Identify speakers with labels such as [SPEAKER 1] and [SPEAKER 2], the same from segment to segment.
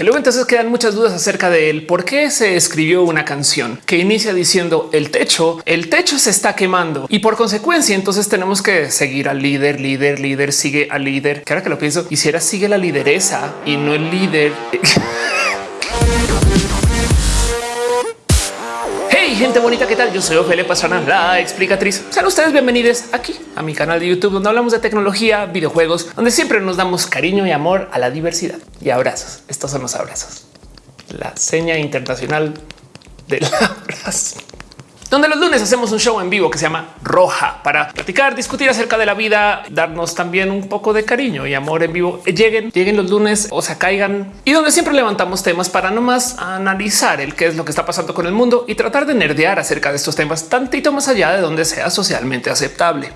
[SPEAKER 1] Que luego entonces quedan muchas dudas acerca de él, por qué se escribió una canción que inicia diciendo el techo, el techo se está quemando y por consecuencia entonces tenemos que seguir al líder, líder, líder, sigue al líder. Que ahora que lo pienso, hiciera sigue la lideresa y no el líder. gente bonita, ¿qué tal? Yo soy Ophelia Pastrana, la explicatriz. Sean ustedes bienvenidos aquí a mi canal de YouTube, donde hablamos de tecnología, videojuegos, donde siempre nos damos cariño y amor a la diversidad y abrazos. Estos son los abrazos. La seña internacional del abrazo donde los lunes hacemos un show en vivo que se llama Roja para platicar, discutir acerca de la vida, darnos también un poco de cariño y amor en vivo. Lleguen, lleguen los lunes o se caigan y donde siempre levantamos temas para no más analizar el qué es lo que está pasando con el mundo y tratar de nerdear acerca de estos temas tantito más allá de donde sea socialmente aceptable.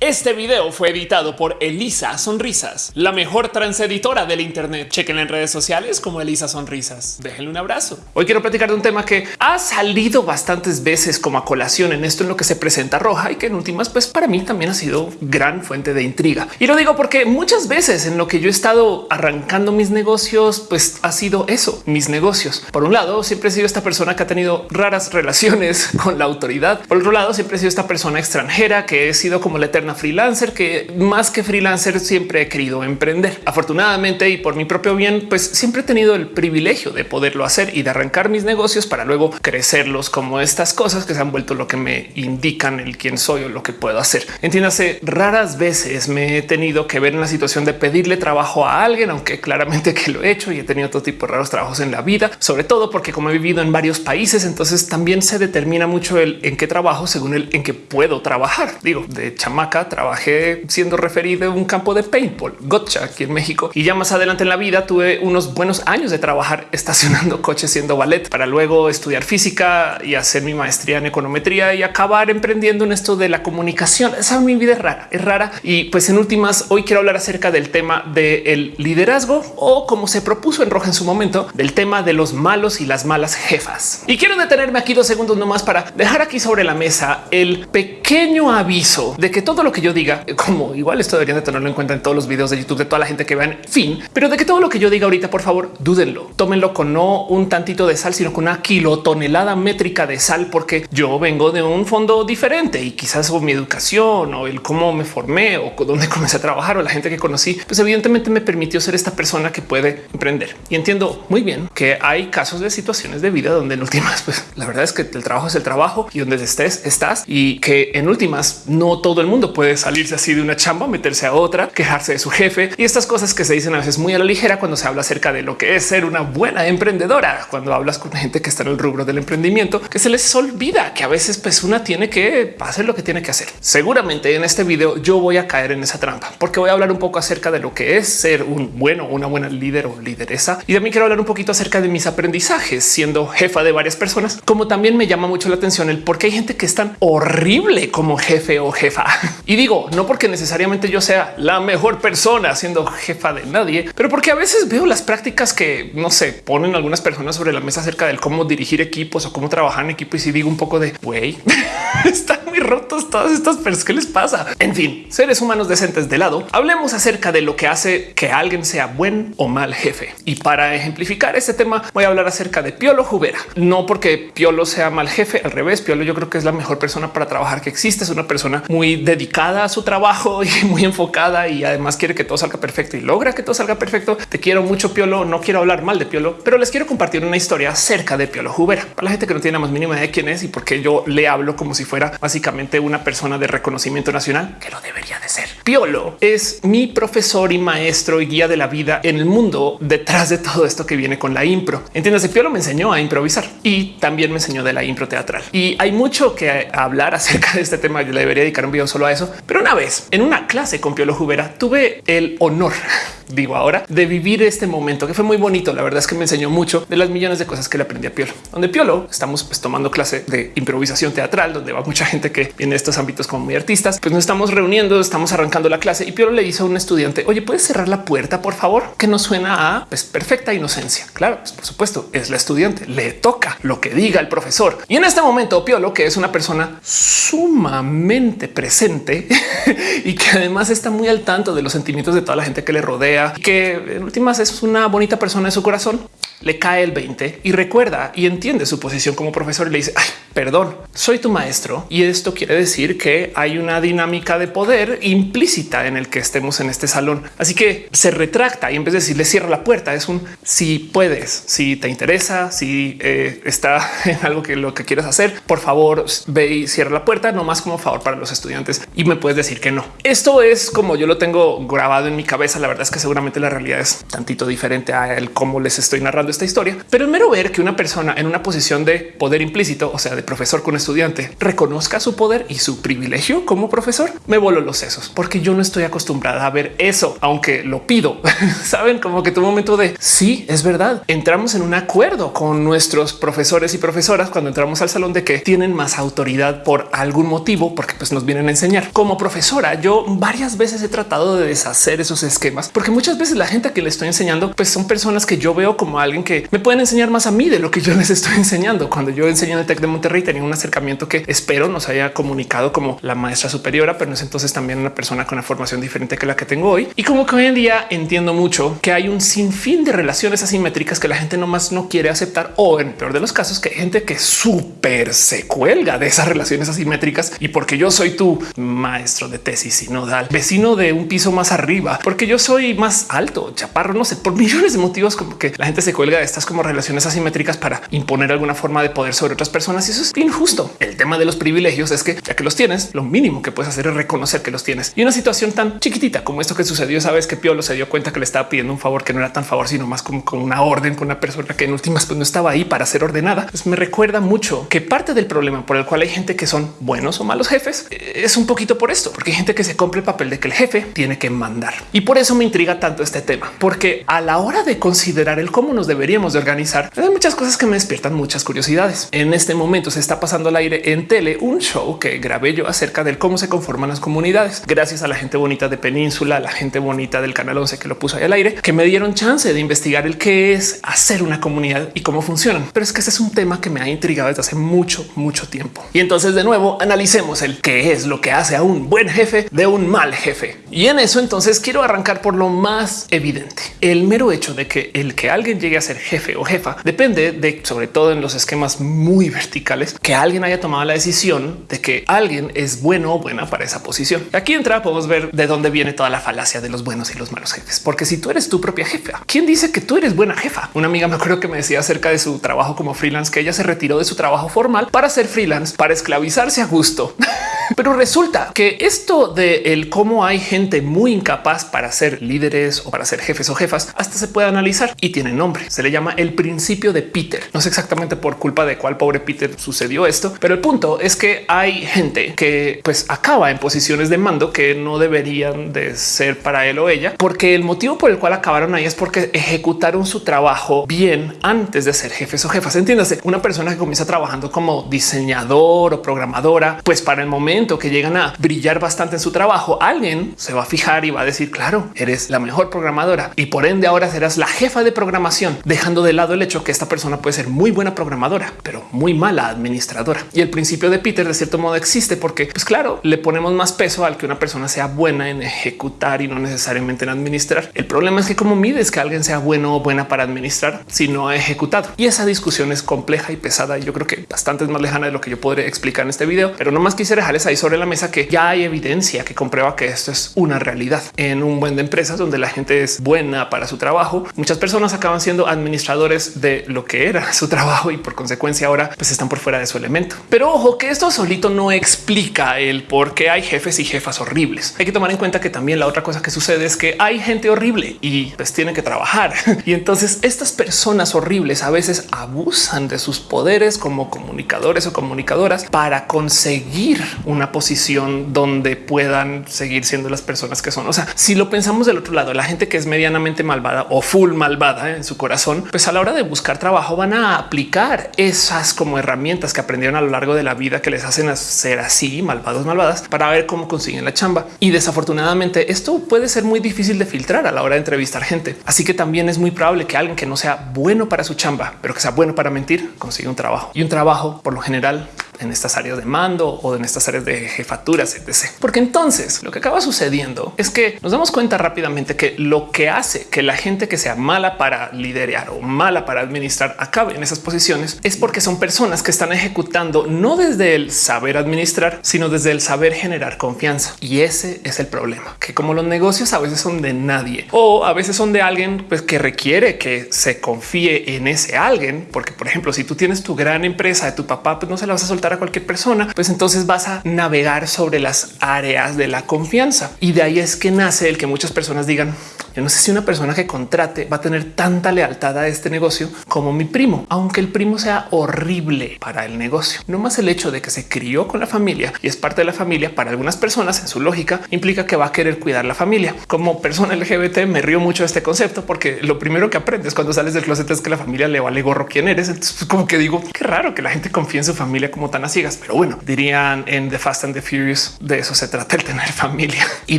[SPEAKER 1] Este video fue editado por Elisa Sonrisas, la mejor transeditora del Internet. Chequen en redes sociales como Elisa Sonrisas. Déjenle un abrazo. Hoy quiero platicar de un tema que ha salido bastantes veces como a colación en esto en lo que se presenta roja y que en últimas, pues para mí también ha sido gran fuente de intriga. Y lo digo porque muchas veces en lo que yo he estado arrancando mis negocios, pues ha sido eso, mis negocios. Por un lado, siempre he sido esta persona que ha tenido raras relaciones con la autoridad. Por otro lado, siempre he sido esta persona extranjera que he sido como la eterna freelancer que más que freelancer siempre he querido emprender. Afortunadamente y por mi propio bien, pues siempre he tenido el privilegio de poderlo hacer y de arrancar mis negocios para luego crecerlos como estas cosas que se han vuelto lo que me indican el quién soy o lo que puedo hacer. Entiéndase, raras veces me he tenido que ver en la situación de pedirle trabajo a alguien, aunque claramente que lo he hecho y he tenido todo tipo de raros trabajos en la vida, sobre todo porque como he vivido en varios países, entonces también se determina mucho el en qué trabajo según el en qué puedo trabajar. Digo, de chamaca trabajé siendo referido a un campo de paintball, gotcha aquí en México. Y ya más adelante en la vida tuve unos buenos años de trabajar estacionando coches siendo ballet para luego estudiar física y hacer mi maestría en econometría y acabar emprendiendo en esto de la comunicación. Esa mi vida es rara, es rara. Y pues en últimas, hoy quiero hablar acerca del tema del liderazgo o como se propuso en Roja en su momento, del tema de los malos y las malas jefas. Y quiero detenerme aquí dos segundos nomás para dejar aquí sobre la mesa el pequeño aviso de que todo lo que yo diga, como igual esto deberían de tenerlo en cuenta en todos los videos de YouTube de toda la gente que vean, fin, pero de que todo lo que yo diga ahorita, por favor, dúdenlo, tómenlo con no un tantito de sal, sino con una kilotonelada métrica de sal, porque yo vengo de un fondo diferente y quizás o mi educación o el cómo me formé o dónde comencé a trabajar o la gente que conocí, pues evidentemente me permitió ser esta persona que puede emprender. Y entiendo muy bien que hay casos de situaciones de vida donde en últimas, pues la verdad es que el trabajo es el trabajo y donde estés, estás y que en últimas no todo el mundo puede salirse así de una chamba, meterse a otra, quejarse de su jefe y estas cosas que se dicen a veces muy a la ligera cuando se habla acerca de lo que es ser una buena emprendedora. Cuando hablas con gente que está en el rubro del emprendimiento, que se les olvida que a veces pues una tiene que hacer lo que tiene que hacer. Seguramente en este video yo voy a caer en esa trampa porque voy a hablar un poco acerca de lo que es ser un bueno, una buena líder o lideresa. Y también quiero hablar un poquito acerca de mis aprendizajes siendo jefa de varias personas, como también me llama mucho la atención el por qué hay gente que es tan horrible como jefe o jefa. Y digo, no porque necesariamente yo sea la mejor persona siendo jefa de nadie, pero porque a veces veo las prácticas que no se ponen algunas personas sobre la mesa acerca del cómo dirigir equipos o cómo trabajar en equipo. Y si digo un poco de güey, están muy rotos todas estas personas. ¿Qué les pasa? En fin, seres humanos decentes de lado, hablemos acerca de lo que hace que alguien sea buen o mal jefe. Y para ejemplificar este tema, voy a hablar acerca de Piolo Jubera. No porque Piolo sea mal jefe, al revés, Piolo yo creo que es la mejor persona para trabajar que existe. Es una persona muy dedicada a su trabajo y muy enfocada y además quiere que todo salga perfecto y logra que todo salga perfecto. Te quiero mucho Piolo, no quiero hablar mal de Piolo, pero les quiero compartir una historia acerca de Piolo Jubera para la gente que no tiene la más mínima idea de quién es y por qué yo le hablo como si fuera básicamente una persona de reconocimiento nacional que lo debería de ser. Piolo es mi profesor y maestro y guía de la vida en el mundo detrás de todo esto que viene con la impro. Entiéndase, Piolo me enseñó a improvisar y también me enseñó de la impro teatral y hay mucho que hablar acerca de este tema. Yo le debería dedicar un video solo a eso, pero una vez en una clase con Piolo Jubera tuve el honor digo ahora de vivir este momento que fue muy bonito. La verdad es que me enseñó mucho de las millones de cosas que le aprendí a Piolo, donde Piolo estamos pues, tomando clase de improvisación teatral, donde va mucha gente que de estos ámbitos como muy artistas. Pues nos estamos reuniendo, estamos arrancando la clase y Piolo le dice a un estudiante, oye, puedes cerrar la puerta, por favor, que no suena a pues, perfecta inocencia. Claro, pues, por supuesto, es la estudiante, le toca lo que diga el profesor. Y en este momento, Piolo, que es una persona sumamente presente, y que además está muy al tanto de los sentimientos de toda la gente que le rodea, que en últimas es una bonita persona en su corazón le cae el 20 y recuerda y entiende su posición como profesor y le dice, Ay, perdón, soy tu maestro. Y esto quiere decir que hay una dinámica de poder implícita en el que estemos en este salón. Así que se retracta y en vez de decirle cierra la puerta, es un si puedes, si te interesa, si eh, está en algo que lo que quieras hacer, por favor ve y cierra la puerta, no más como favor para los estudiantes y me puedes decir que no. Esto es como yo lo tengo grabado en mi cabeza. La verdad es que seguramente la realidad es tantito diferente a el cómo les estoy narrando esta historia, pero el mero ver que una persona en una posición de poder implícito, o sea, de profesor con estudiante, reconozca su poder y su privilegio como profesor, me voló los sesos porque yo no estoy acostumbrada a ver eso, aunque lo pido. Saben como que tu momento de sí, es verdad. Entramos en un acuerdo con nuestros profesores y profesoras cuando entramos al salón de que tienen más autoridad por algún motivo, porque pues nos vienen a enseñar. Como profesora, yo varias veces he tratado de deshacer esos esquemas, porque muchas veces la gente que le estoy enseñando, pues son personas que yo veo como alguien que me pueden enseñar más a mí de lo que yo les estoy enseñando. Cuando yo enseñé en el Tec de Monterrey tenía un acercamiento que espero nos haya comunicado como la maestra superiora, pero no es entonces también una persona con una formación diferente que la que tengo hoy. Y como que hoy en día entiendo mucho que hay un sinfín de relaciones asimétricas que la gente nomás no quiere aceptar o en peor de los casos que gente que súper se cuelga de esas relaciones asimétricas y porque yo soy tu maestro de tesis sinodal, vecino de un piso más arriba, porque yo soy más alto, chaparro, no sé, por millones de motivos como que la gente se cuelga de estas como relaciones asimétricas para imponer alguna forma de poder sobre otras personas y eso es injusto. El tema de los privilegios es que ya que los tienes, lo mínimo que puedes hacer es reconocer que los tienes. Y una situación tan chiquitita como esto que sucedió, sabes que Piolo se dio cuenta que le estaba pidiendo un favor que no era tan favor, sino más como con una orden con una persona que en últimas pues no estaba ahí para ser ordenada. Pues me recuerda mucho que parte del problema por el cual hay gente que son buenos o malos jefes eh, es un poquito por esto, porque hay gente que se compra el papel de que el jefe tiene que mandar. Y por eso me intriga tanto este tema, porque a la hora de considerar el cómo nos deberíamos de organizar, hay muchas cosas que me despiertan muchas curiosidades. En este momento se está pasando al aire en tele un show que grabé yo acerca del cómo se conforman las comunidades. Gracias a la gente bonita de Península, la gente bonita del canal 11 que lo puso ahí al aire, que me dieron chance de investigar el qué es hacer una comunidad y cómo funcionan. Pero es que ese es un tema que me ha intrigado desde hace mucho, mucho tiempo. Y entonces de nuevo analicemos el qué es lo que hace a un buen jefe de un mal jefe. Y en eso entonces quiero arrancar por lo más evidente. El mero hecho de que el que alguien llegue a ser jefe o jefa depende de, sobre todo en los esquemas muy verticales, que alguien haya tomado la decisión de que alguien es bueno o buena para esa posición. Aquí entra, podemos ver de dónde viene toda la falacia de los buenos y los malos jefes. Porque si tú eres tu propia jefa, ¿quién dice que tú eres buena jefa? Una amiga me acuerdo que me decía acerca de su trabajo como freelance, que ella se retiró de su trabajo formal para ser freelance, para esclavizarse a gusto. Pero resulta que esto de el cómo hay gente muy incapaz para ser líderes o para ser jefes o jefas, hasta se puede analizar y tiene nombre. Se le llama el principio de Peter. No sé exactamente por culpa de cuál pobre Peter sucedió esto, pero el punto es que hay gente que pues acaba en posiciones de mando que no deberían de ser para él o ella, porque el motivo por el cual acabaron ahí es porque ejecutaron su trabajo bien antes de ser jefes o jefas. Entiéndase, una persona que comienza trabajando como diseñador o programadora, pues para el momento que llegan a brillar bastante en su trabajo, alguien se va a fijar y va a decir, claro, eres la mejor programadora y por ende ahora serás la jefa de programación, dejando de lado el hecho que esta persona puede ser muy buena programadora, pero muy mala administradora. Y el principio de Peter de cierto modo existe porque, pues claro, le ponemos más peso al que una persona sea buena en ejecutar y no necesariamente en administrar. El problema es que como mides que alguien sea bueno o buena para administrar si no ha ejecutado. Y esa discusión es compleja y pesada y yo creo que bastante más lejana de lo que yo podré explicar en este video, pero no más quisiera dejarles ahí sobre la mesa que ya hay evidencia que comprueba que esto es una realidad en un buen de empresas donde la gente es buena para su trabajo. Muchas personas acaban siendo administradores de lo que era su trabajo y por consecuencia ahora pues están por fuera de su elemento. Pero ojo que esto solito no explica el por qué hay jefes y jefas horribles. Hay que tomar en cuenta que también la otra cosa que sucede es que hay gente horrible y pues tienen que trabajar. Y entonces estas personas horribles a veces abusan de sus poderes como comunicadores o comunicadoras para conseguir una posición donde puedan seguir siendo las personas que son. O sea, si lo pensamos del otro lado, la gente que es medianamente malvada o full malvada en su corazón, pues a la hora de buscar trabajo van a aplicar esas como herramientas que aprendieron a lo largo de la vida que les hacen ser así malvados, malvadas para ver cómo consiguen la chamba. Y desafortunadamente esto puede ser muy difícil de filtrar a la hora de entrevistar gente. Así que también es muy probable que alguien que no sea bueno para su chamba, pero que sea bueno para mentir, consiga un trabajo y un trabajo por lo general en estas áreas de mando o en estas áreas de jefaturas, etc. Porque entonces lo que acaba sucediendo es que nos damos cuenta rápidamente que lo que hace que la gente que sea mala para liderar o mala para administrar acabe en esas posiciones es porque son personas que están ejecutando no desde el saber administrar, sino desde el saber generar confianza. Y ese es el problema, que como los negocios a veces son de nadie o a veces son de alguien pues, que requiere que se confíe en ese alguien, porque por ejemplo, si tú tienes tu gran empresa de tu papá, pues no se la vas a soltar a cualquier persona, pues entonces vas a navegar sobre las áreas de la confianza. Y de ahí es que nace el que muchas personas digan, yo no sé si una persona que contrate va a tener tanta lealtad a este negocio como mi primo, aunque el primo sea horrible para el negocio. No más el hecho de que se crió con la familia y es parte de la familia para algunas personas en su lógica implica que va a querer cuidar la familia. Como persona LGBT me río mucho de este concepto porque lo primero que aprendes cuando sales del closet es que la familia le vale gorro quién eres. Entonces pues, como que digo qué raro que la gente confíe en su familia como tan a ciegas, pero bueno, dirían en The Fast and the Furious de eso se trata el tener familia y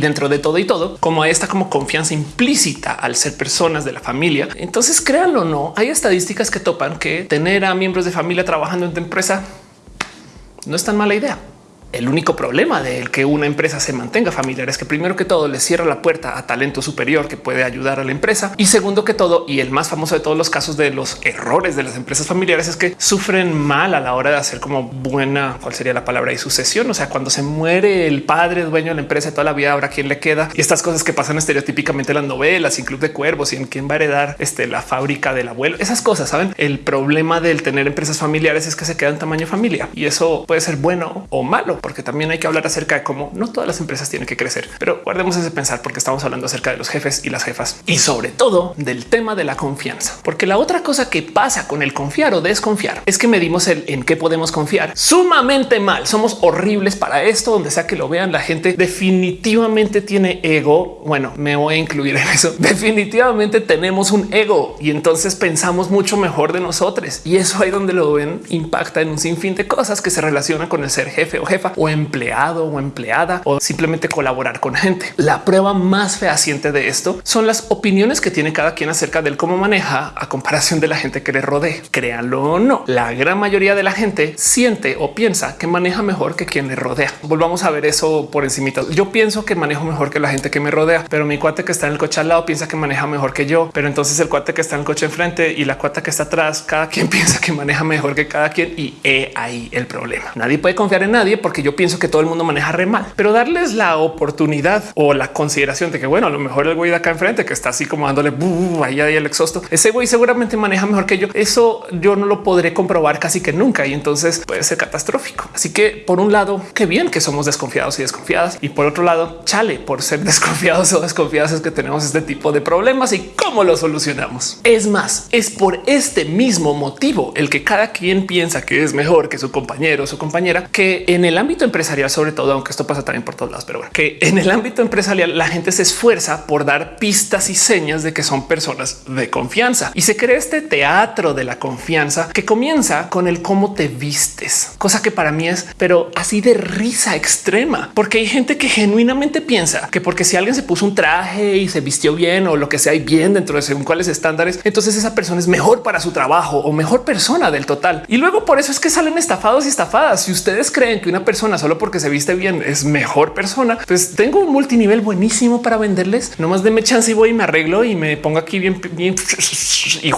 [SPEAKER 1] dentro de todo y todo como esta como confianza implícita al ser personas de la familia. Entonces créanlo o no, hay estadísticas que topan que tener a miembros de familia trabajando en tu empresa no es tan mala idea. El único problema de que una empresa se mantenga familiar es que primero que todo le cierra la puerta a talento superior que puede ayudar a la empresa. Y segundo que todo, y el más famoso de todos los casos de los errores de las empresas familiares es que sufren mal a la hora de hacer como buena, cuál sería la palabra y sucesión. O sea, cuando se muere el padre dueño de la empresa toda la vida, ahora quién le queda y estas cosas que pasan estereotípicamente en las novelas y Club de Cuervos y en quién va a heredar este, la fábrica del abuelo. Esas cosas saben. El problema del tener empresas familiares es que se quedan tamaño familia y eso puede ser bueno o malo porque también hay que hablar acerca de cómo no todas las empresas tienen que crecer, pero guardemos ese pensar porque estamos hablando acerca de los jefes y las jefas y sobre todo del tema de la confianza, porque la otra cosa que pasa con el confiar o desconfiar es que medimos el en qué podemos confiar sumamente mal. Somos horribles para esto, donde sea que lo vean. La gente definitivamente tiene ego. Bueno, me voy a incluir en eso. Definitivamente tenemos un ego y entonces pensamos mucho mejor de nosotros y eso ahí donde lo ven impacta en un sinfín de cosas que se relacionan con el ser jefe o jefa o empleado o empleada o simplemente colaborar con gente. La prueba más fehaciente de esto son las opiniones que tiene cada quien acerca del cómo maneja a comparación de la gente que le rodea. Créanlo o no, la gran mayoría de la gente siente o piensa que maneja mejor que quien le rodea. Volvamos a ver eso por encima. Yo pienso que manejo mejor que la gente que me rodea, pero mi cuate que está en el coche al lado piensa que maneja mejor que yo. Pero entonces el cuate que está en el coche enfrente y la cuata que está atrás, cada quien piensa que maneja mejor que cada quien y he ahí el problema. Nadie puede confiar en nadie porque yo pienso que todo el mundo maneja re mal, pero darles la oportunidad o la consideración de que bueno, a lo mejor el güey de acá enfrente que está así como dándole ahí el exhausto, ese güey seguramente maneja mejor que yo. Eso yo no lo podré comprobar casi que nunca y entonces puede ser catastrófico. Así que por un lado, qué bien que somos desconfiados y desconfiadas y por otro lado, chale por ser desconfiados o desconfiadas es que tenemos este tipo de problemas y cómo lo solucionamos. Es más, es por este mismo motivo el que cada quien piensa que es mejor que su compañero o su compañera que en el ámbito empresarial, sobre todo, aunque esto pasa también por todos lados, pero que en el ámbito empresarial la gente se esfuerza por dar pistas y señas de que son personas de confianza y se crea este teatro de la confianza que comienza con el cómo te vistes, cosa que para mí es, pero así de risa extrema, porque hay gente que genuinamente piensa que porque si alguien se puso un traje y se vistió bien o lo que sea y bien dentro de según cuáles estándares, entonces esa persona es mejor para su trabajo o mejor persona del total. Y luego por eso es que salen estafados y estafadas. Si ustedes creen que una persona solo porque se viste bien es mejor persona, pues tengo un multinivel buenísimo para venderles. No más deme chance y voy y me arreglo y me pongo aquí bien, bien y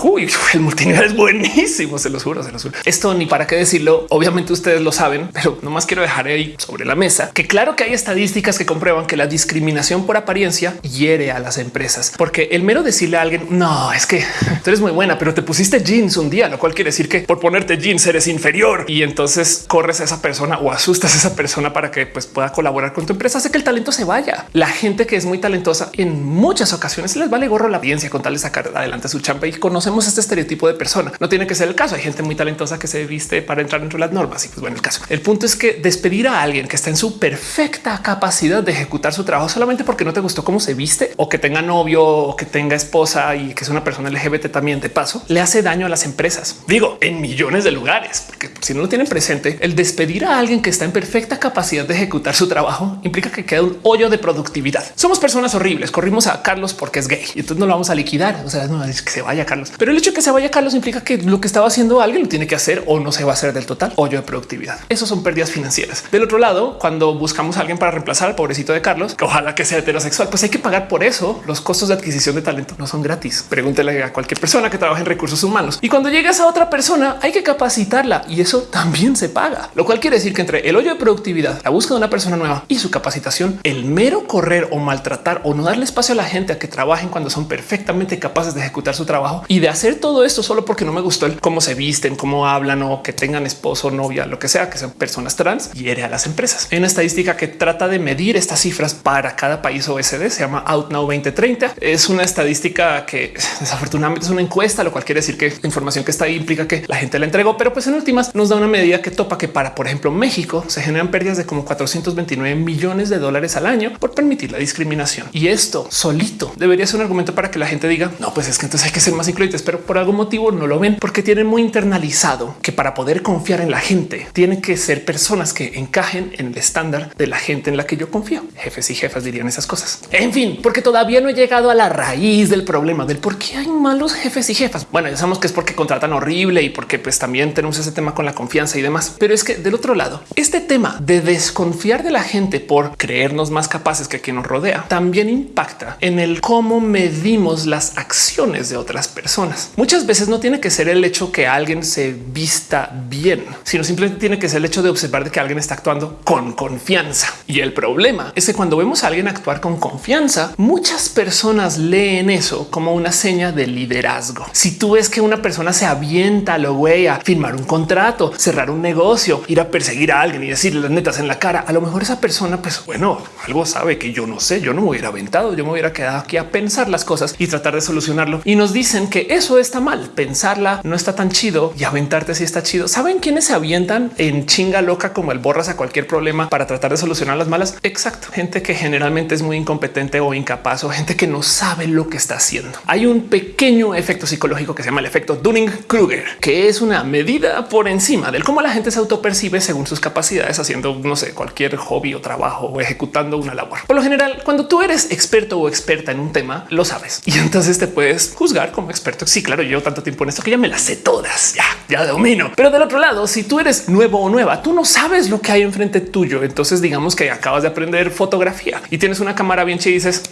[SPEAKER 1] el multinivel es buenísimo. Se los juro, se los juro. Esto ni para qué decirlo. Obviamente ustedes lo saben, pero no más quiero dejar ahí sobre la mesa que claro que hay estadísticas que comprueban que la discriminación por apariencia hiere a las empresas, porque el mero decirle a alguien no es que tú eres muy buena, pero te pusiste jeans un día, lo cual quiere decir que por ponerte jeans eres inferior y entonces corres a esa persona o asustas esa persona para que pues, pueda colaborar con tu empresa, hace que el talento se vaya. La gente que es muy talentosa en muchas ocasiones les vale gorro la audiencia con tal de sacar adelante su champa y conocemos este estereotipo de persona. No tiene que ser el caso. Hay gente muy talentosa que se viste para entrar dentro de las normas y pues bueno, el caso. El punto es que despedir a alguien que está en su perfecta capacidad de ejecutar su trabajo solamente porque no te gustó cómo se viste o que tenga novio o que tenga esposa y que es una persona LGBT también de paso le hace daño a las empresas. Digo en millones de lugares, porque si no lo tienen presente, el despedir a alguien que está en perfecta capacidad de ejecutar su trabajo implica que queda un hoyo de productividad. Somos personas horribles. Corrimos a Carlos porque es gay y entonces no lo vamos a liquidar. O sea, no es que se vaya Carlos, pero el hecho de que se vaya Carlos implica que lo que estaba haciendo alguien lo tiene que hacer o no se va a hacer del total hoyo de productividad. Eso son pérdidas financieras. Del otro lado, cuando buscamos a alguien para reemplazar al pobrecito de Carlos, que ojalá que sea heterosexual, pues hay que pagar por eso. Los costos de adquisición de talento no son gratis. Pregúntele a cualquier persona que trabaje en recursos humanos. Y cuando llegas a otra persona, hay que capacitarla y eso también se paga, lo cual quiere decir que entre el hoyo de productividad, la búsqueda de una persona nueva y su capacitación, el mero correr o maltratar o no darle espacio a la gente a que trabajen cuando son perfectamente capaces de ejecutar su trabajo y de hacer todo esto solo porque no me gustó el cómo se visten, cómo hablan o que tengan esposo, novia, lo que sea, que sean personas trans, hiere a las empresas. Hay una estadística que trata de medir estas cifras para cada país OSD, se llama OutNow 2030. Es una estadística que desafortunadamente es una encuesta, lo cual quiere decir que la información que está ahí implica que la gente la entregó, pero pues en últimas nos da una medida que topa que para, por ejemplo, México se generan pérdidas de como 429 millones de dólares al año por permitir la discriminación. Y esto solito debería ser un argumento para que la gente diga no, pues es que entonces hay que ser más incluyentes, pero por algún motivo no lo ven porque tienen muy internalizado que para poder confiar en la gente tienen que ser personas que encajen en el estándar de la gente en la que yo confío. Jefes y jefas dirían esas cosas. En fin, porque todavía no he llegado a la raíz del problema del por qué hay malos jefes y jefas. Bueno, ya sabemos que es porque contratan horrible y porque pues también tenemos ese tema con la confianza y demás. Pero es que del otro lado, este tema de desconfiar de la gente por creernos más capaces que quien nos rodea también impacta en el cómo medimos las acciones de otras personas. Muchas veces no tiene que ser el hecho que alguien se vista bien, sino simplemente tiene que ser el hecho de observar que alguien está actuando con confianza. Y el problema es que cuando vemos a alguien actuar con confianza, muchas personas leen eso como una seña de liderazgo. Si tú ves que una persona se avienta a lo güey a firmar un contrato, cerrar un negocio, ir a perseguir a alguien y decirle las netas en la cara, a lo mejor esa persona, pues bueno, algo sabe que yo no sé, yo no me hubiera aventado, yo me hubiera quedado aquí a pensar las cosas y tratar de solucionarlo. Y nos dicen que eso está mal, pensarla no está tan chido y aventarte si está chido. ¿Saben quiénes se avientan en chinga loca como el borras a cualquier problema para tratar de solucionar las malas? Exacto, gente que generalmente es muy incompetente o incapaz o gente que no sabe lo que está haciendo. Hay un pequeño efecto psicológico que se llama el efecto Dunning-Kruger, que es una medida por encima del cómo la gente se autopercibe según sus capacidades haciendo, no sé, cualquier hobby o trabajo o ejecutando una labor. Por lo general, cuando tú eres experto o experta en un tema, lo sabes y entonces te puedes juzgar como experto. Sí, claro, llevo tanto tiempo en esto que ya me las sé todas, ya, ya domino. Pero del otro lado, si tú eres nuevo o nueva, tú no sabes lo que hay enfrente tuyo. Entonces digamos que acabas de aprender fotografía y tienes una cámara bien chida y dices,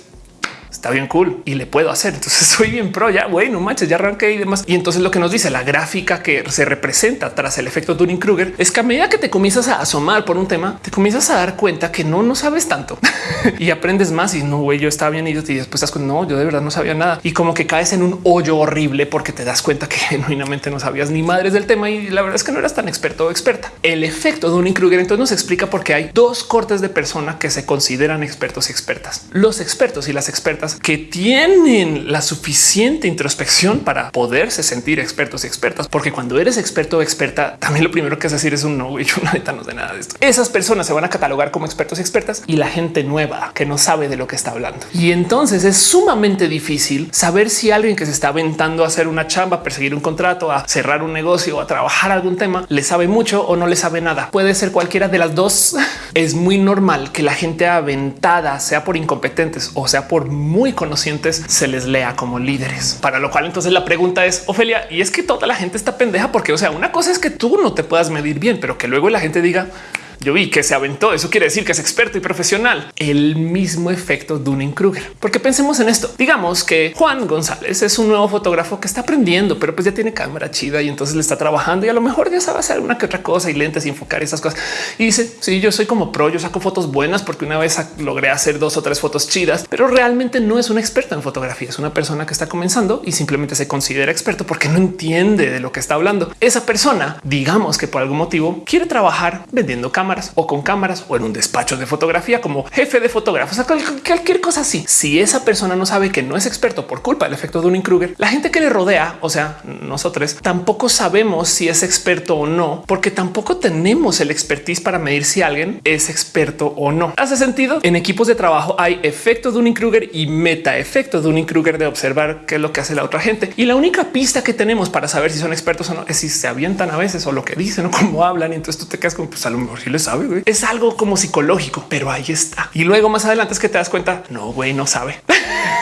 [SPEAKER 1] está bien cool y le puedo hacer. Entonces soy bien pro ya. Bueno, manches, ya arranqué y demás. Y entonces lo que nos dice la gráfica que se representa tras el efecto Dunning Kruger es que a medida que te comienzas a asomar por un tema, te comienzas a dar cuenta que no, no sabes tanto y aprendes más. Y no, güey, yo estaba bien y después estás con no, yo de verdad no sabía nada y como que caes en un hoyo horrible porque te das cuenta que genuinamente no sabías ni madres del tema y la verdad es que no eras tan experto o experta. El efecto Dunning Kruger entonces nos explica por qué hay dos cortes de persona que se consideran expertos y expertas. Los expertos y las expertas que tienen la suficiente introspección para poderse sentir expertos y expertas, porque cuando eres experto o experta, también lo primero que es decir es un no, yo neta no sé nada de esto. Esas personas se van a catalogar como expertos y expertas y la gente nueva que no sabe de lo que está hablando. Y entonces es sumamente difícil saber si alguien que se está aventando a hacer una chamba, a perseguir un contrato, a cerrar un negocio o a trabajar algún tema, le sabe mucho o no le sabe nada. Puede ser cualquiera de las dos. Es muy normal que la gente aventada sea por incompetentes o sea por muy conocientes se les lea como líderes. Para lo cual entonces la pregunta es, Ofelia, y es que toda la gente está pendeja porque, o sea, una cosa es que tú no te puedas medir bien, pero que luego la gente diga, yo vi que se aventó. Eso quiere decir que es experto y profesional. El mismo efecto Dunning Kruger. Porque pensemos en esto. Digamos que Juan González es un nuevo fotógrafo que está aprendiendo, pero pues ya tiene cámara chida y entonces le está trabajando y a lo mejor ya sabe hacer una que otra cosa y lentes y enfocar esas cosas. Y dice, sí, yo soy como pro, yo saco fotos buenas porque una vez logré hacer dos o tres fotos chidas, pero realmente no es un experto en fotografía. Es una persona que está comenzando y simplemente se considera experto porque no entiende de lo que está hablando. Esa persona, digamos que por algún motivo quiere trabajar vendiendo cámaras o con cámaras o en un despacho de fotografía como jefe de fotógrafos, o cualquier cosa así. Si esa persona no sabe que no es experto por culpa del efecto Dunning Kruger, la gente que le rodea, o sea, nosotros tampoco sabemos si es experto o no, porque tampoco tenemos el expertise para medir si alguien es experto o no. Hace sentido. En equipos de trabajo hay efecto Dunning Kruger y meta efecto Dunning Kruger de observar qué es lo que hace la otra gente. Y la única pista que tenemos para saber si son expertos o no es si se avientan a veces o lo que dicen o cómo hablan. Y entonces tú te quedas como pues a lo mejor si les sabe. Es algo como psicológico, pero ahí está. Y luego más adelante es que te das cuenta. No, güey, no sabe.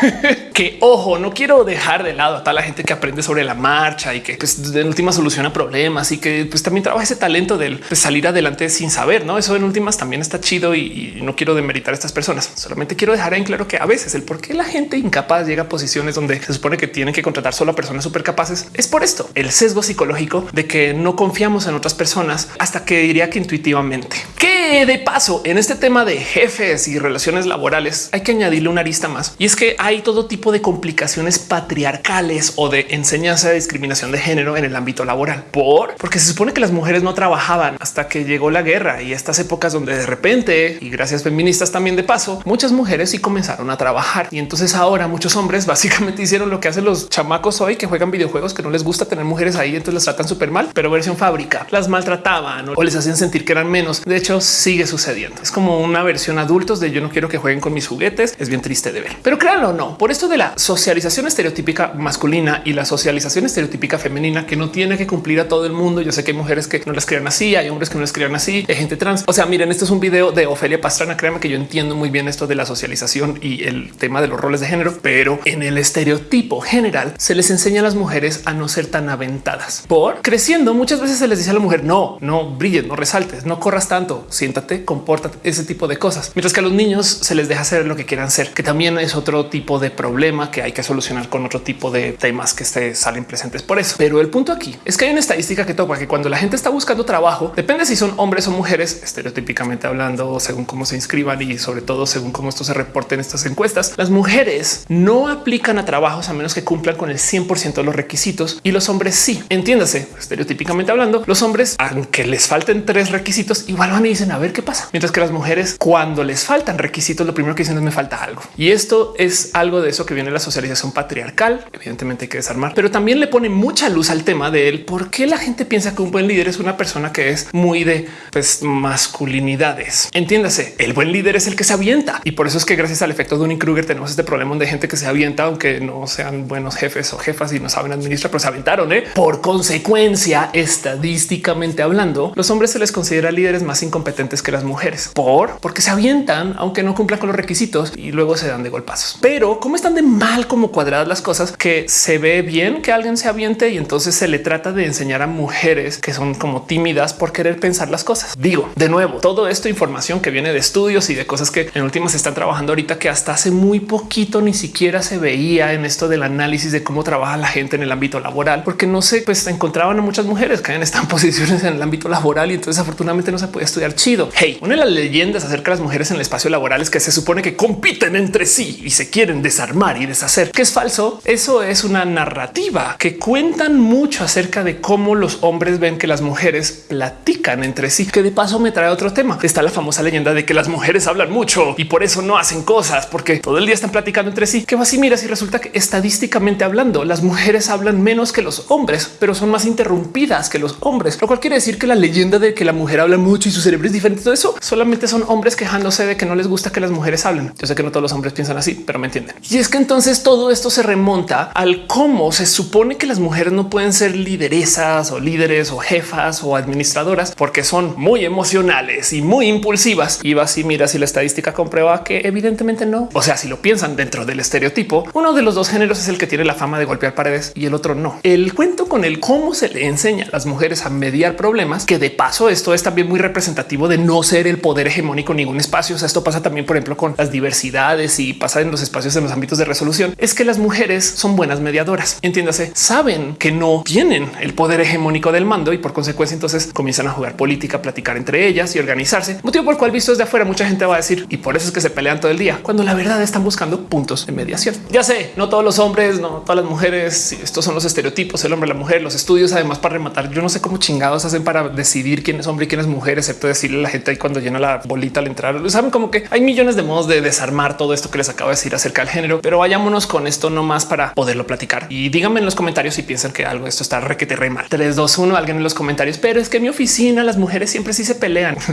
[SPEAKER 1] que ojo, no quiero dejar de lado a toda la gente que aprende sobre la marcha y que pues, en última soluciona problemas y que pues, también trabaja ese talento del pues, salir adelante sin saber. No, eso en últimas también está chido y, y no quiero demeritar a estas personas. Solamente quiero dejar en claro que a veces el por qué la gente incapaz llega a posiciones donde se supone que tienen que contratar solo a personas súper capaces es por esto, el sesgo psicológico de que no confiamos en otras personas hasta que diría que intuitivamente siguiente. ¿Qué de paso en este tema de jefes y relaciones laborales hay que añadirle una arista más y es que hay todo tipo de complicaciones patriarcales o de enseñanza de discriminación de género en el ámbito laboral. Por porque se supone que las mujeres no trabajaban hasta que llegó la guerra y estas épocas donde de repente y gracias feministas también de paso, muchas mujeres sí comenzaron a trabajar y entonces ahora muchos hombres básicamente hicieron lo que hacen los chamacos hoy que juegan videojuegos que no les gusta tener mujeres ahí, entonces las tratan súper mal, pero versión fábrica las maltrataban o les hacían sentir que eran menos. De hecho, sigue sucediendo. Es como una versión adultos de yo no quiero que jueguen con mis juguetes. Es bien triste de ver, pero créanlo o no, por esto de la socialización estereotípica masculina y la socialización estereotípica femenina que no tiene que cumplir a todo el mundo. Yo sé que hay mujeres que no las crean así, hay hombres que no les crean así, hay gente trans. O sea, miren, esto es un video de Ofelia Pastrana. Créanme que yo entiendo muy bien esto de la socialización y el tema de los roles de género, pero en el estereotipo general se les enseña a las mujeres a no ser tan aventadas. Por creciendo, muchas veces se les dice a la mujer no, no brilles, no resaltes, no corras tanto, siéntate, compórtate, ese tipo de cosas. Mientras que a los niños se les deja hacer lo que quieran ser, que también es otro tipo de problema que hay que solucionar con otro tipo de temas que se salen presentes por eso. Pero el punto aquí es que hay una estadística que toca que cuando la gente está buscando trabajo, depende si son hombres o mujeres, estereotípicamente hablando, según cómo se inscriban y sobre todo según cómo esto se reporte en estas encuestas, las mujeres no aplican a trabajos a menos que cumplan con el 100% de los requisitos y los hombres sí. Entiéndase, estereotípicamente hablando, los hombres, aunque les falten tres requisitos, igual van y dicen a ver qué pasa. Mientras que las mujeres, cuando les faltan requisitos, lo primero que dicen es me falta algo. Y esto es algo de eso que viene la socialización patriarcal. Evidentemente hay que desarmar, pero también le pone mucha luz al tema de él. ¿Por qué la gente piensa que un buen líder es una persona que es muy de pues, masculinidades? Entiéndase, el buen líder es el que se avienta. Y por eso es que gracias al efecto de un Kruger tenemos este problema de gente que se avienta, aunque no sean buenos jefes o jefas y no saben administrar, pero se aventaron. ¿eh? Por consecuencia, estadísticamente hablando, los hombres se les considera líderes más incompetentes que las mujeres por porque se avientan, aunque no cumplan con los requisitos y luego se dan de golpazos. Pero cómo están de mal como cuadradas las cosas que se ve bien que alguien se aviente y entonces se le trata de enseñar a mujeres que son como tímidas por querer pensar las cosas. Digo de nuevo, todo esto información que viene de estudios y de cosas que en últimas están trabajando ahorita que hasta hace muy poquito ni siquiera se veía en esto del análisis de cómo trabaja la gente en el ámbito laboral, porque no se pues encontraban a muchas mujeres que en posiciones en el ámbito laboral y entonces afortunadamente no se puede estudiar Hey, una de las leyendas acerca de las mujeres en el espacio laboral es que se supone que compiten entre sí y se quieren desarmar y deshacer, que es falso. Eso es una narrativa que cuentan mucho acerca de cómo los hombres ven que las mujeres platican entre sí, que de paso me trae otro tema. Está la famosa leyenda de que las mujeres hablan mucho y por eso no hacen cosas porque todo el día están platicando entre sí. Que va así, mira, si resulta que estadísticamente hablando, las mujeres hablan menos que los hombres, pero son más interrumpidas que los hombres, lo cual quiere decir que la leyenda de que la mujer habla mucho y su cerebro es diferente, todo eso solamente son hombres quejándose de que no les gusta que las mujeres hablen. Yo sé que no todos los hombres piensan así, pero me entienden. Y es que entonces todo esto se remonta al cómo se supone que las mujeres no pueden ser lideresas o líderes o jefas o administradoras porque son muy emocionales y muy impulsivas. Y va así, mira, si la estadística comprueba que evidentemente no. O sea, si lo piensan dentro del estereotipo, uno de los dos géneros es el que tiene la fama de golpear paredes y el otro no. El cuento con el cómo se le enseña a las mujeres a mediar problemas, que de paso esto es también muy representativo de no ser el poder hegemónico en ningún espacio. O sea, esto pasa también, por ejemplo, con las diversidades y pasa en los espacios en los ámbitos de resolución. Es que las mujeres son buenas mediadoras. Entiéndase, saben que no tienen el poder hegemónico del mando y por consecuencia entonces comienzan a jugar política, platicar entre ellas y organizarse. Motivo por el cual visto desde afuera mucha gente va a decir y por eso es que se pelean todo el día cuando la verdad están buscando puntos de mediación. Ya sé, no todos los hombres, no todas las mujeres. Estos son los estereotipos, el hombre, la mujer, los estudios. Además, para rematar, yo no sé cómo chingados hacen para decidir quién es hombre y quién es mujer, excepto decirle a la gente ahí cuando llena la bolita al entrar. Saben como que hay millones de modos de desarmar todo esto que les acabo de decir acerca del género, pero vayámonos con esto nomás para poderlo platicar y díganme en los comentarios si piensan que algo de esto está requete re mal. 3, 2, 1, alguien en los comentarios, pero es que en mi oficina las mujeres siempre sí se pelean.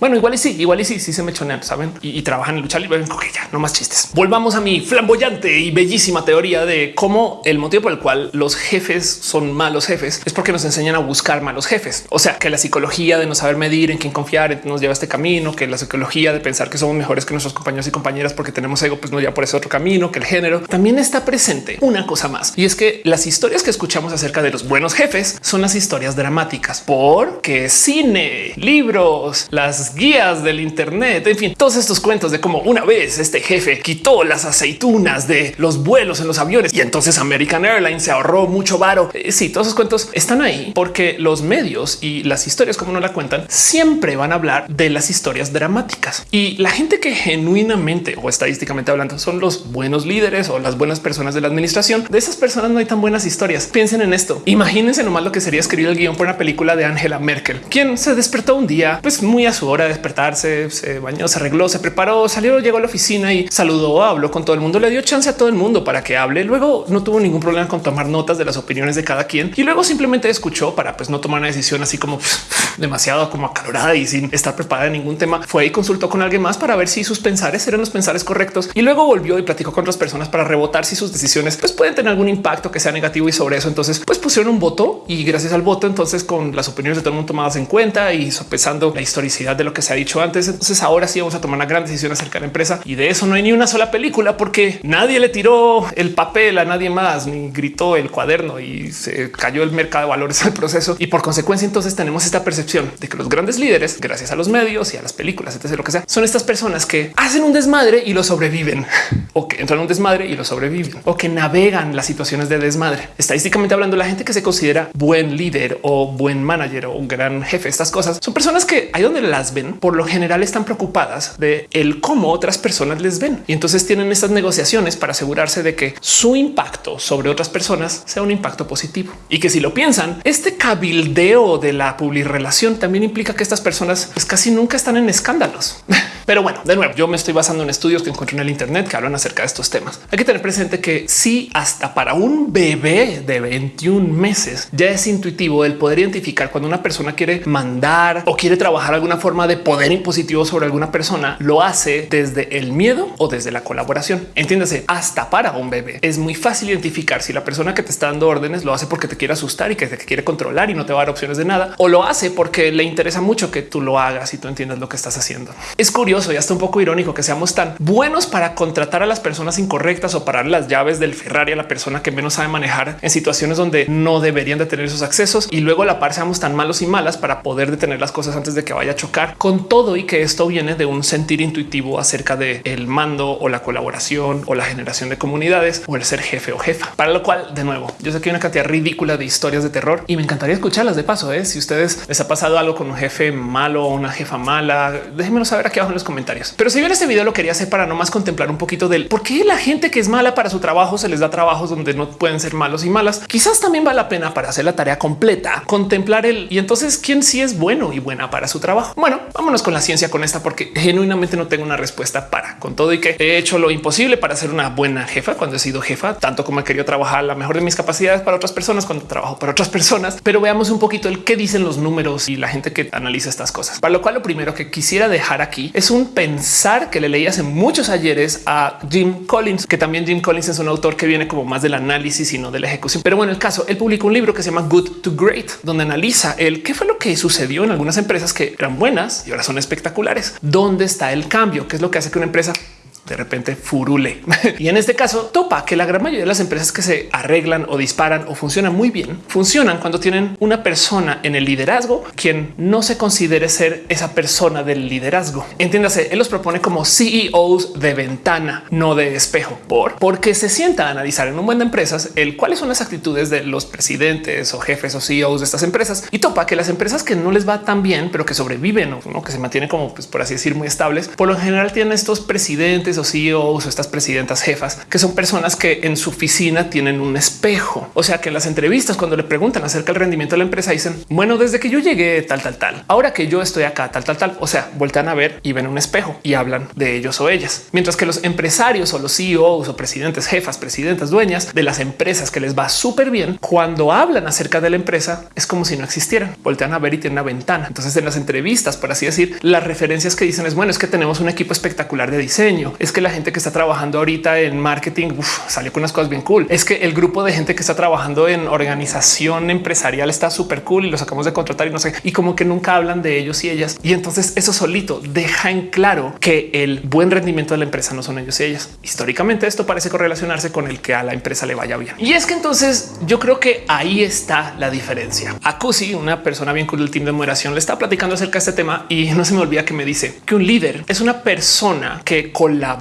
[SPEAKER 1] Bueno, igual y sí, igual y sí, sí se me chonean, saben y, trabajan en lucha libre. Ok, ya no más chistes. Volvamos a mi flamboyante y bellísima teoría de cómo el motivo por el cual los jefes son malos jefes es porque nos enseñan a buscar malos jefes. O sea, que la psicología de no saber medir en quién confiar nos lleva a este camino, que la psicología de pensar que somos mejores que nuestros compañeros y compañeras porque tenemos ego, pues no ya por ese otro camino, que el género también está presente. Una cosa más y es que las historias que escuchamos acerca de los buenos jefes son las historias dramáticas porque cine, libros, las guías del Internet, en fin, todos estos cuentos de cómo una vez este jefe quitó las aceitunas de los vuelos en los aviones y entonces American Airlines se ahorró mucho varo. Eh, sí, todos esos cuentos están ahí porque los medios y las historias como no la cuentan siempre van a hablar de las historias dramáticas y la gente que genuinamente o estadísticamente hablando son los buenos líderes o las buenas personas de la administración. De esas personas no hay tan buenas historias. Piensen en esto. Imagínense nomás lo que sería escribir el guion por una película de Angela Merkel, quien se despertó un día, pues muy a su hora de despertarse, se bañó, se arregló, se preparó, salió, llegó a la oficina y saludó, habló con todo el mundo, le dio chance a todo el mundo para que hable. Luego no tuvo ningún problema con tomar notas de las opiniones de cada quien y luego simplemente escuchó para pues no tomar una decisión así como demasiado como acalorada sin estar preparada en ningún tema. Fue y consultó con alguien más para ver si sus pensares eran los pensares correctos y luego volvió y platicó con otras personas para rebotar si sus decisiones pues pueden tener algún impacto que sea negativo y sobre eso entonces pues pusieron un voto y gracias al voto entonces con las opiniones de todo el mundo tomadas en cuenta y sopesando la historicidad de lo que se ha dicho antes entonces ahora sí vamos a tomar una gran decisión acerca de la empresa y de eso no hay ni una sola película porque nadie le tiró el papel a nadie más ni gritó el cuaderno y se cayó el mercado de valores al proceso y por consecuencia entonces tenemos esta percepción de que los grandes líderes gracias a los medios y a las películas etc lo que sea son estas personas que hacen un desmadre y lo sobreviven. O que entran a un desmadre y lo sobreviven. O que navegan las situaciones de desmadre. Estadísticamente hablando la gente que se considera buen líder o buen manager o un gran jefe estas cosas son personas que ahí donde las ven por lo general están preocupadas de el cómo otras personas les ven. Y entonces tienen estas negociaciones para asegurarse de que su impacto sobre otras personas sea un impacto positivo. Y que si lo piensan, este cabildeo de la relación también implica que estas personas pues, casi nunca están en escándalos. Pero bueno, de nuevo, yo me estoy basando en estudios que encontré en el Internet que hablan acerca de estos temas. Hay que tener presente que si hasta para un bebé de 21 meses ya es intuitivo el poder identificar cuando una persona quiere mandar o quiere trabajar alguna forma de poder impositivo sobre alguna persona, lo hace desde el miedo o desde la colaboración. Entiéndase, hasta para un bebé es muy fácil identificar si la persona que te está dando órdenes lo hace porque te quiere asustar y que te quiere controlar y no te va a dar opciones de nada o lo hace porque le interesa mucho que tú lo hagas y tú entiendas lo que estás haciendo. Es curioso y hasta un poco irónico que seamos tan buenos para contratar a las personas incorrectas o parar las llaves del Ferrari a la persona que menos sabe manejar en situaciones donde no deberían de tener esos accesos y luego a la par seamos tan malos y malas para poder detener las cosas antes de que vaya a chocar con todo y que esto viene de un sentir intuitivo acerca de el mando o la colaboración o la generación de comunidades o el ser jefe o jefa. Para lo cual, de nuevo, yo sé que hay una cantidad ridícula de historias de terror y me encantaría escucharlas de paso. ¿eh? Si ustedes les ha pasado algo con un jefe malo o una jefa mala, déjenmelo saber aquí abajo en los comentarios. Pero si bien este video lo quería hacer para no más contemplar un poquito del por qué la gente que es mala para su trabajo se les da trabajos donde no pueden ser malos y malas. Quizás también vale la pena para hacer la tarea completa, contemplar el y entonces quién sí es bueno y buena para su trabajo. Bueno, vámonos con la ciencia con esta porque genuinamente no tengo una respuesta para con todo y que he hecho lo imposible para ser una buena jefa cuando he sido jefa, tanto como he querido trabajar la mejor de mis capacidades para otras personas cuando trabajo para otras personas. Pero veamos un poquito el qué dicen los números y la gente que analiza estas cosas. Para lo cual lo primero que quisiera dejar aquí es un pensar que le leí hace muchos ayeres a Jim Collins, que también Jim Collins es un autor que viene como más del análisis y no de la ejecución. Pero bueno, el caso, él publicó un libro que se llama Good to Great, donde analiza el qué fue lo que sucedió en algunas empresas que eran buenas y ahora son espectaculares. ¿Dónde está el cambio? ¿Qué es lo que hace que una empresa de repente furule. y en este caso topa que la gran mayoría de las empresas que se arreglan o disparan o funcionan muy bien, funcionan cuando tienen una persona en el liderazgo quien no se considere ser esa persona del liderazgo. Entiéndase, él los propone como CEOs de ventana, no de espejo, por porque se sienta a analizar en un buen de empresas el cuáles son las actitudes de los presidentes o jefes o CEOs de estas empresas y topa que las empresas que no les va tan bien, pero que sobreviven o que se mantienen como, pues, por así decir, muy estables, por lo general tienen estos presidentes o CEOs o estas presidentas jefas, que son personas que en su oficina tienen un espejo. O sea que en las entrevistas, cuando le preguntan acerca del rendimiento de la empresa, dicen, bueno, desde que yo llegué tal, tal, tal, ahora que yo estoy acá, tal, tal, tal. O sea, voltean a ver y ven un espejo y hablan de ellos o ellas. Mientras que los empresarios o los CEOs o presidentes, jefas, presidentas, dueñas de las empresas que les va súper bien, cuando hablan acerca de la empresa, es como si no existieran. Voltean a ver y tienen una ventana. Entonces en las entrevistas, por así decir, las referencias que dicen es bueno, es que tenemos un equipo espectacular de diseño. Es que la gente que está trabajando ahorita en marketing salió con unas cosas bien cool. Es que el grupo de gente que está trabajando en organización empresarial está súper cool y los acabamos de contratar y no sé, y como que nunca hablan de ellos y ellas. Y entonces eso solito deja en claro que el buen rendimiento de la empresa no son ellos y ellas. Históricamente esto parece correlacionarse con el que a la empresa le vaya bien. Y es que entonces yo creo que ahí está la diferencia. A Cusi, una persona bien cool del team de moderación, le está platicando acerca de este tema y no se me olvida que me dice que un líder es una persona que colabora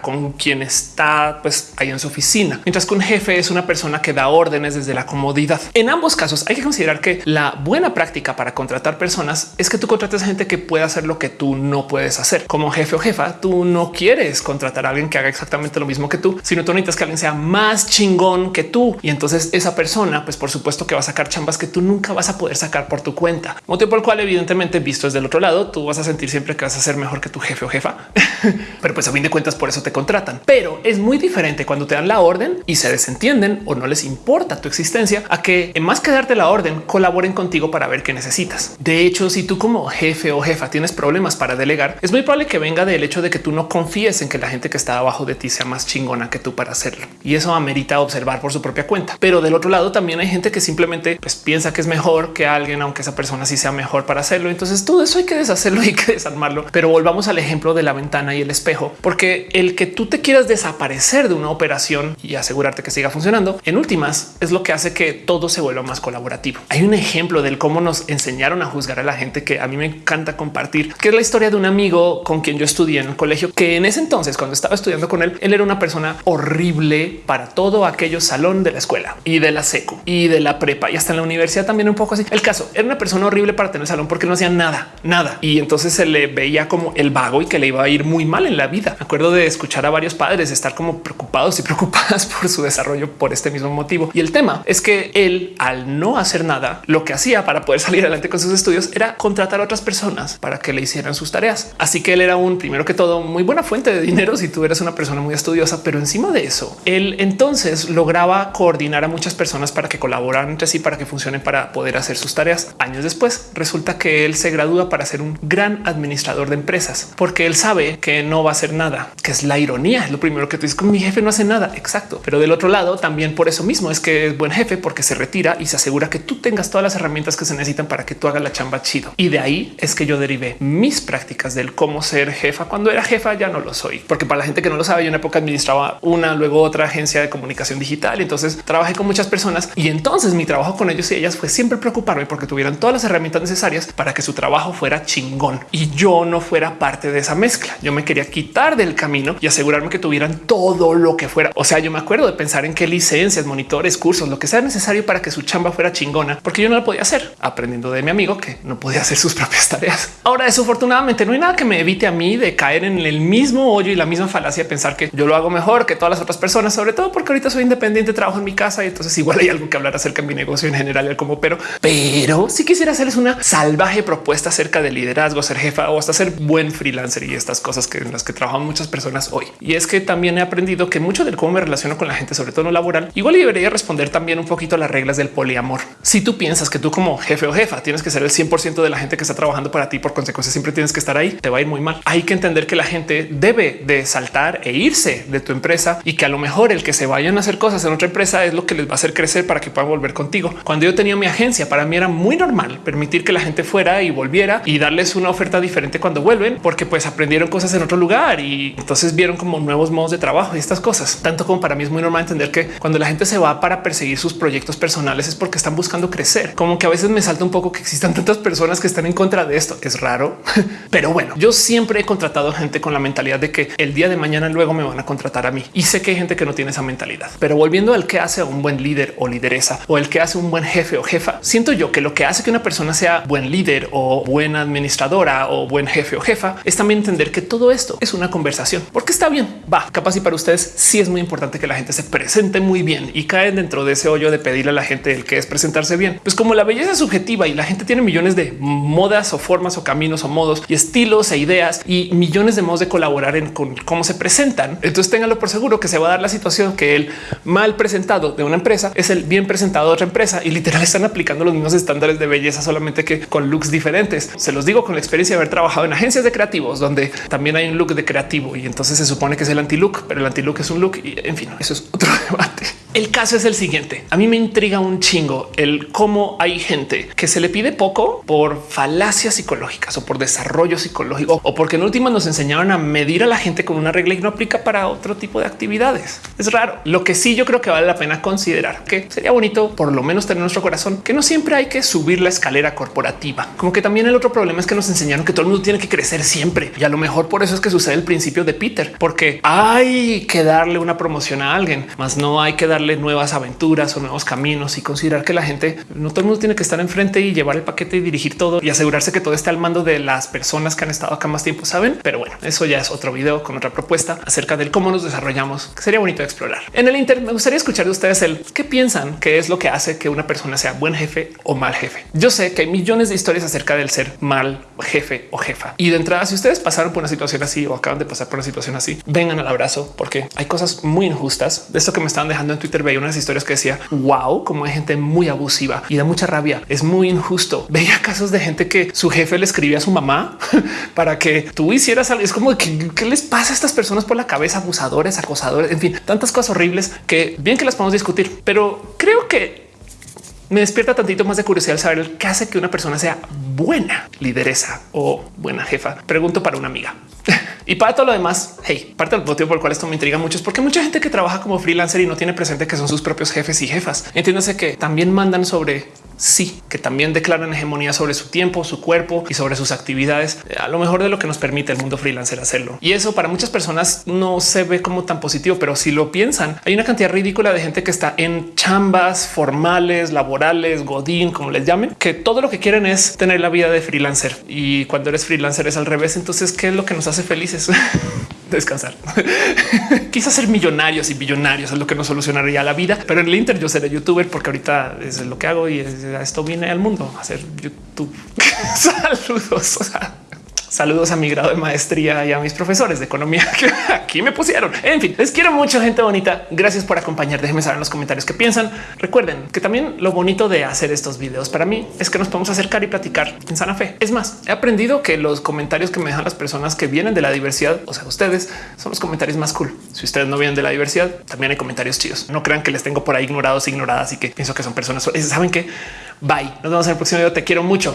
[SPEAKER 1] con quien está pues ahí en su oficina, mientras que un jefe es una persona que da órdenes desde la comodidad. En ambos casos hay que considerar que la buena práctica para contratar personas es que tú contrates a gente que pueda hacer lo que tú no puedes hacer. Como jefe o jefa, tú no quieres contratar a alguien que haga exactamente lo mismo que tú, sino tú necesitas que alguien sea más chingón que tú. Y entonces esa persona, pues por supuesto que va a sacar chambas que tú nunca vas a poder sacar por tu cuenta. Motivo por el cual evidentemente visto desde el otro lado, tú vas a sentir siempre que vas a ser mejor que tu jefe o jefa. Pero pues a fin de cuentas por eso te contratan. Pero es muy diferente cuando te dan la orden y se desentienden o no les importa tu existencia a que en más que darte la orden colaboren contigo para ver qué necesitas. De hecho, si tú como jefe o jefa tienes problemas para delegar, es muy probable que venga del hecho de que tú no confíes en que la gente que está abajo de ti sea más chingona que tú para hacerlo. Y eso amerita observar por su propia cuenta. Pero del otro lado también hay gente que simplemente pues, piensa que es mejor que alguien, aunque esa persona sí sea mejor para hacerlo. Entonces todo eso hay que deshacerlo y que desarmarlo. Pero volvamos al ejemplo de la ventana y el espejo, porque el que tú te quieras desaparecer de una operación y asegurarte que siga funcionando en últimas es lo que hace que todo se vuelva más colaborativo. Hay un ejemplo del cómo nos enseñaron a juzgar a la gente que a mí me encanta compartir, que es la historia de un amigo con quien yo estudié en el colegio, que en ese entonces, cuando estaba estudiando con él, él era una persona horrible para todo aquello salón de la escuela y de la secu y de la prepa y hasta en la universidad también un poco así. El caso era una persona horrible para tener salón porque no hacía nada, nada. Y entonces se le veía como el vago y que le iba a ir muy mal en la vida. Acuerdo de escuchar a varios padres estar como preocupados y preocupadas por su desarrollo por este mismo motivo. Y el tema es que él, al no hacer nada, lo que hacía para poder salir adelante con sus estudios era contratar a otras personas para que le hicieran sus tareas. Así que él era un primero que todo muy buena fuente de dinero si tú eres una persona muy estudiosa, pero encima de eso, él entonces lograba coordinar a muchas personas para que colaboraran entre sí para que funcionen para poder hacer sus tareas. Años después resulta que él se gradúa para ser un gran administrador de empresas porque él sabe que no va a hacer nada, que es la ironía. Es lo primero que tú dices con mi jefe no hace nada. Exacto. Pero del otro lado también por eso mismo es que es buen jefe porque se retira y se asegura que tú tengas todas las herramientas que se necesitan para que tú hagas la chamba chido. Y de ahí es que yo derivé mis prácticas del cómo ser jefa. Cuando era jefa ya no lo soy, porque para la gente que no lo sabe, yo en época administraba una, luego otra agencia de comunicación digital. Entonces trabajé con muchas personas y entonces mi trabajo con ellos y ellas fue siempre preocuparme porque tuvieran todas las herramientas necesarias para que su trabajo fuera chingón y yo no fuera parte de esa mezcla. Yo me quería quitar del camino y asegurarme que tuvieran todo lo que fuera. O sea, yo me acuerdo de pensar en qué licencias, monitores, cursos, lo que sea necesario para que su chamba fuera chingona, porque yo no la podía hacer aprendiendo de mi amigo que no podía hacer sus propias tareas. Ahora, desafortunadamente, no hay nada que me evite a mí de caer en el mismo hoyo y la misma falacia de pensar que yo lo hago mejor que todas las otras personas, sobre todo porque ahorita soy independiente, trabajo en mi casa y entonces igual hay algo que hablar acerca de mi negocio en general, como pero, pero si quisiera hacerles una salvaje propuesta acerca de liderazgo, ser jefa o hasta ser buen freelancer y estas cosas que en las que trabajan muchas personas hoy. Y es que también he aprendido que mucho del cómo me relaciono con la gente, sobre todo no laboral, igual debería responder también un poquito a las reglas del poliamor. Si tú piensas que tú como jefe o jefa tienes que ser el 100% de la gente que está trabajando para ti, por consecuencia siempre tienes que estar ahí, te va a ir muy mal. Hay que entender que la gente debe de saltar e irse de tu empresa y que a lo mejor el que se vayan a hacer cosas en otra empresa es lo que les va a hacer crecer para que puedan volver contigo. Cuando yo tenía mi agencia, para mí era muy normal permitir que la gente fuera y volviera y darles una oferta diferente cuando vuelven, porque pues aprendieron cosas en otro lugar y entonces vieron como nuevos modos de trabajo y estas cosas. Tanto como para mí es muy normal entender que cuando la gente se va para perseguir sus proyectos personales es porque están buscando crecer. Como que a veces me salta un poco que existan tantas personas que están en contra de esto. Es raro, pero bueno, yo siempre he contratado gente con la mentalidad de que el día de mañana luego me van a contratar a mí y sé que hay gente que no tiene esa mentalidad. Pero volviendo al que hace un buen líder o lideresa o el que hace un buen jefe o jefa, siento yo que lo que hace que una persona sea buen líder o buena administradora o buen jefe o jefa es también entender que todo esto es una conversación porque está bien, va, capaz y para ustedes sí es muy importante que la gente se presente muy bien y caen dentro de ese hoyo de pedirle a la gente el que es presentarse bien. Pues como la belleza es subjetiva y la gente tiene millones de modas o formas o caminos o modos y estilos e ideas y millones de modos de colaborar en con cómo se presentan. Entonces ténganlo por seguro que se va a dar la situación que el mal presentado de una empresa es el bien presentado de otra empresa y literal están aplicando los mismos estándares de belleza, solamente que con looks diferentes. Se los digo con la experiencia de haber trabajado en agencias de creativos donde también hay un look de creativo y entonces se supone que es el anti look, pero el anti look es un look y en fin, eso es otro debate. El caso es el siguiente. A mí me intriga un chingo el cómo hay gente que se le pide poco por falacias psicológicas o por desarrollo psicológico o porque en última nos enseñaron a medir a la gente con una regla y no aplica para otro tipo de actividades. Es raro. Lo que sí yo creo que vale la pena considerar que sería bonito por lo menos tener nuestro corazón que no siempre hay que subir la escalera corporativa. Como que también el otro problema es que nos enseñaron que todo el mundo tiene que crecer siempre y a lo mejor por eso es que sucede el principio de Peter, porque hay que darle una promoción a alguien, más no hay que darle nuevas aventuras o nuevos caminos y considerar que la gente no todo el mundo tiene que estar enfrente y llevar el paquete y dirigir todo y asegurarse que todo esté al mando de las personas que han estado acá más tiempo, saben? Pero bueno, eso ya es otro video con otra propuesta acerca del cómo nos desarrollamos, que sería bonito explorar. En el Inter me gustaría escuchar de ustedes el qué piensan que es lo que hace que una persona sea buen jefe o mal jefe. Yo sé que hay millones de historias acerca del ser mal jefe o jefa. Y de entrada, si ustedes pasaron por una situación así o acaban de pasar por una situación así, vengan al abrazo porque hay cosas muy injustas de esto que me están dejando en Twitter veía unas historias que decía wow, como hay gente muy abusiva y da mucha rabia. Es muy injusto. Veía casos de gente que su jefe le escribía a su mamá para que tú hicieras algo. Es como que qué les pasa a estas personas por la cabeza, abusadores, acosadores, en fin, tantas cosas horribles que bien que las podemos discutir, pero creo que me despierta tantito más de curiosidad saber qué hace que una persona sea buena lideresa o buena jefa. Pregunto para una amiga. Y para todo lo demás, hey, parte del motivo por el cual esto me intriga mucho es porque mucha gente que trabaja como freelancer y no tiene presente que son sus propios jefes y jefas. Entiéndase que también mandan sobre sí, que también declaran hegemonía sobre su tiempo, su cuerpo y sobre sus actividades, eh, a lo mejor de lo que nos permite el mundo freelancer hacerlo. Y eso para muchas personas no se ve como tan positivo, pero si lo piensan, hay una cantidad ridícula de gente que está en chambas formales, laborales, godín, como les llamen, que todo lo que quieren es tener la vida de freelancer. Y cuando eres freelancer es al revés. Entonces, ¿qué es lo que nos hace descansar. Quizás ser millonarios y billonarios es lo que nos solucionaría la vida, pero en el Inter yo seré youtuber porque ahorita es lo que hago y esto viene al mundo hacer YouTube. Saludos. Saludos a mi grado de maestría y a mis profesores de economía que aquí me pusieron. En fin, les quiero mucho, gente bonita. Gracias por acompañar. Déjenme saber en los comentarios qué piensan. Recuerden que también lo bonito de hacer estos videos para mí es que nos podemos acercar y platicar en sana fe. Es más, he aprendido que los comentarios que me dejan las personas que vienen de la diversidad, o sea, ustedes son los comentarios más cool. Si ustedes no vienen de la diversidad, también hay comentarios chidos. No crean que les tengo por ahí ignorados, ignoradas y que pienso que son personas. Saben que bye. Nos vemos en el próximo video. Te quiero mucho.